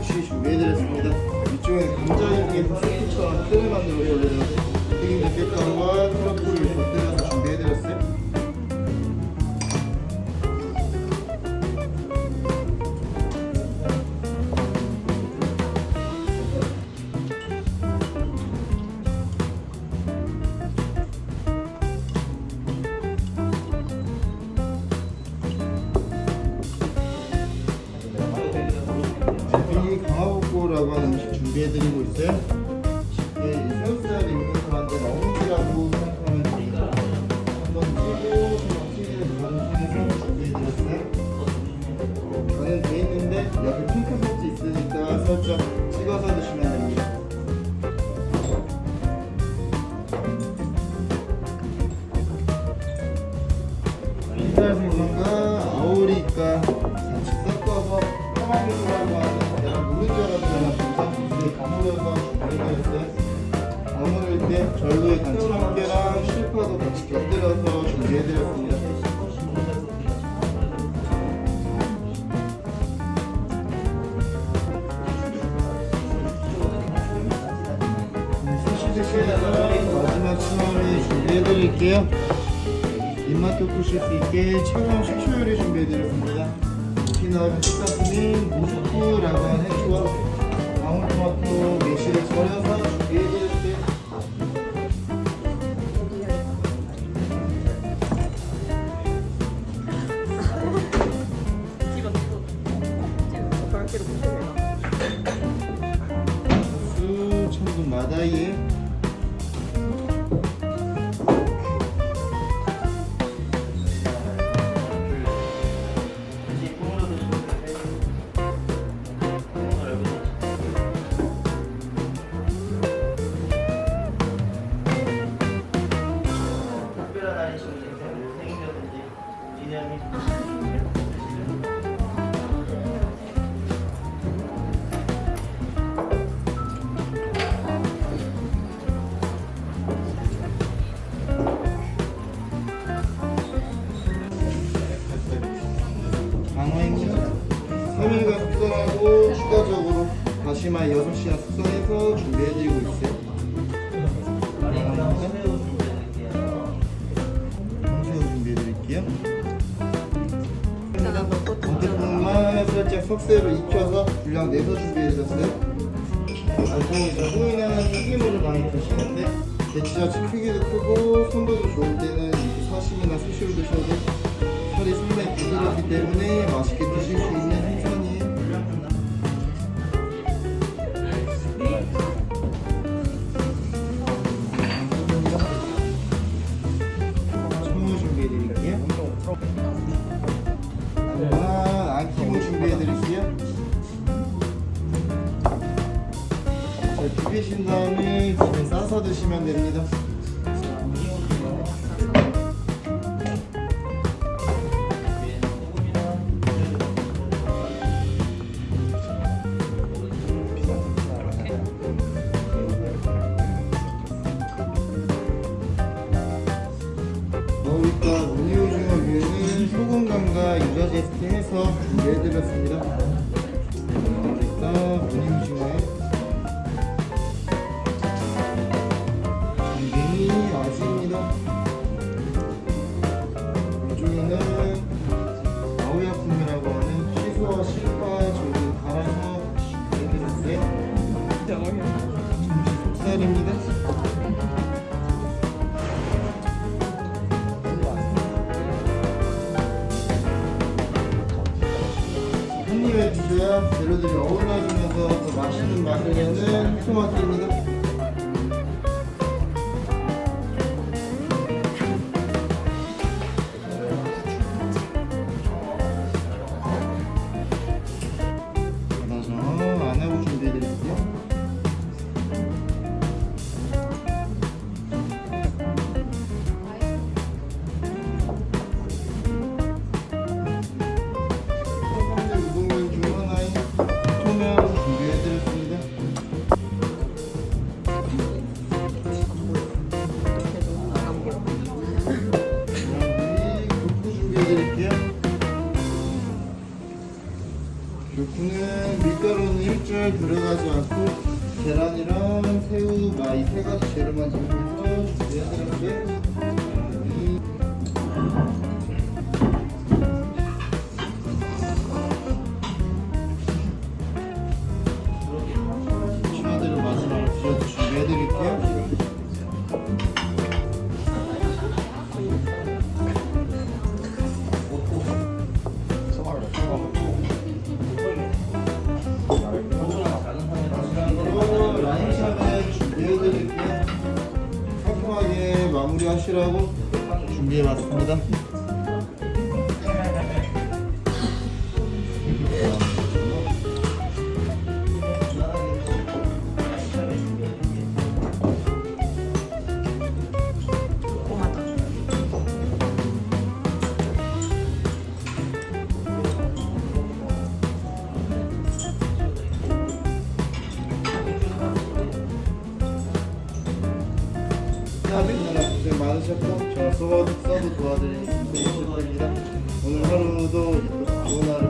청양고시 준비해드렸습니다. 이쪽에 감자튀김 소스처럼 틀을 만들어서 올려드렸어요. 튀김 대게빵과 하는 음식 준비해드리고 있어요. 쉽게 이 새우살이 있는 사람한테 어묵이라고 생각하면 됩니다. 한번 찌고 반죽해서 준비해드렸어요. 저는 돼 있는데 옆에 핑크색이 있으니까 살짝 찍어서 드시면 됩니다. 생선과 아오리가 가물어서 준비해드렸어요 버무릴 때 절로의 간치함께랑 실파도 같이 곁들여서 준비해드렸습니다 마지막 수화를 준비해드릴게요 입맛 돋구실 수 있게 차가운 식초 요리 준비해드렸습니다. 피넛, 식사스민, 무스프라고 하는 해초와 방울토마토 매실을 절여서 준비해드렸어요. 수 천분 마다이 3일간 숙성하고 추가적으로 다시마 6시간 숙성해서 준비해드리고 있어요. 홍새우 준비해드릴게요. 겉에부분만 살짝 석쇠로 익혀서 분량 내서 준비해드렸어요. 보통 호인은 튀김으로 많이 드시는데 대치자치 크기도 크고 선도도 좋을 때는 드시면 됩니다. 너울과 무늬오징어 류는 소금감과 유자 제스트 해서 준비해드렸습니다. 드셔야 재료들이 어울러지면서 더 맛있는 맛을 내는 토마토입니다. 준비해드릴게요. ぎょく는 밀가루는 일절 들어가지 않고 계란이랑 새우, 마 이 세 가지 재료만 이용해서 마무리하시라고 준비해봤습니다. 고생 많으셨고 저 서버, 서브 도와드리겠습니다. 오늘 하루도 좋은 하루